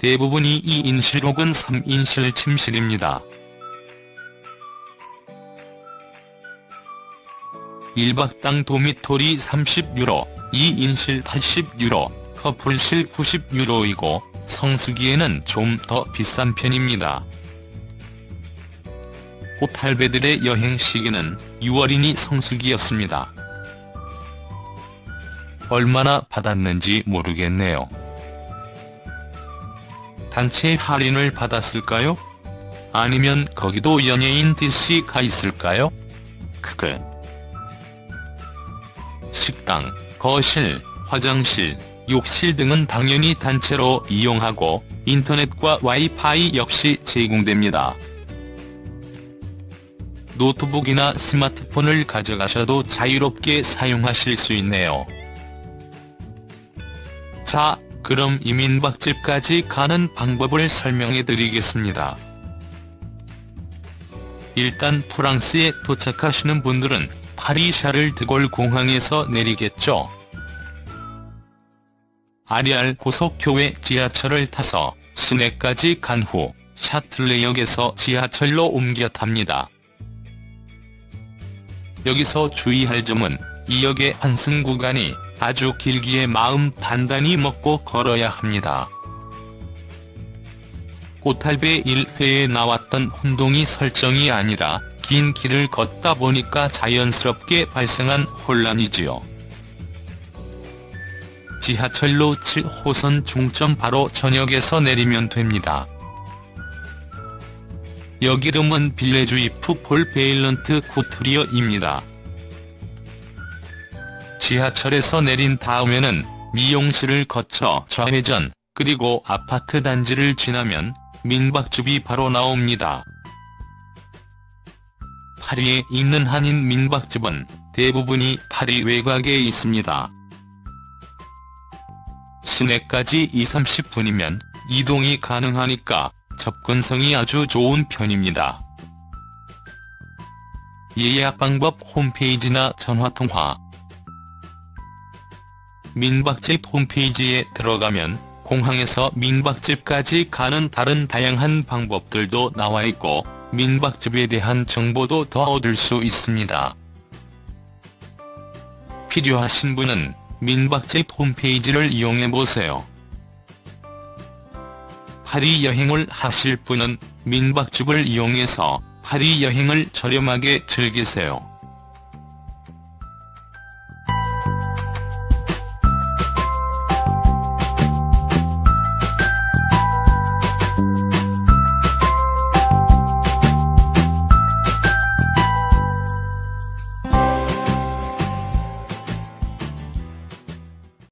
대부분이 2인실 혹은 3인실 침실입니다. 1박당 도미토리 30유로, 2인실 80유로, 커플실 90유로이고 성수기에는 좀 더 비싼 편입니다. 호텔배들의 여행 시기는 6월이니 성수기였습니다. 얼마나 받았는지 모르겠네요. 단체 할인을 받았을까요? 아니면 거기도 연예인 DC가 있을까요? 크크. 식당, 거실, 화장실, 욕실 등은 당연히 단체로 이용하고 인터넷과 와이파이 역시 제공됩니다. 노트북이나 스마트폰을 가져가셔도 자유롭게 사용하실 수 있네요. 자, 그럼 이민박집까지 가는 방법을 설명해 드리겠습니다. 일단 프랑스에 도착하시는 분들은 파리 샤를 드골 공항에서 내리겠죠. 아리알 고속교회 지하철을 타서 시내까지 간 후 샤틀레역에서 지하철로 옮겨 탑니다. 여기서 주의할 점은 이 역의 환승 구간이 아주 길기에 마음 단단히 먹고 걸어야 합니다. 꽃탈배 1회에 나왔던 혼동이 설정이 아니라 긴 길을 걷다 보니까 자연스럽게 발생한 혼란이지요. 지하철로 7호선 종점 바로 전역에서 내리면 됩니다. 역 이름은 Villejuif Paul Vaillant-Couturier입니다. 지하철에서 내린 다음에는 미용실을 거쳐 좌회전, 그리고 아파트 단지를 지나면 민박집이 바로 나옵니다. 파리에 있는 한인 민박집은 대부분이 파리 외곽에 있습니다. 시내까지 2-30분이면 이동이 가능하니까 접근성이 아주 좋은 편입니다. 예약 방법 홈페이지나 전화통화 민박집 홈페이지에 들어가면 공항에서 민박집까지 가는 다른 다양한 방법들도 나와 있고 민박집에 대한 정보도 더 얻을 수 있습니다. 필요하신 분은 민박집 홈페이지를 이용해보세요. 파리 여행을 하실 분은 민박집을 이용해서 파리 여행을 저렴하게 즐기세요.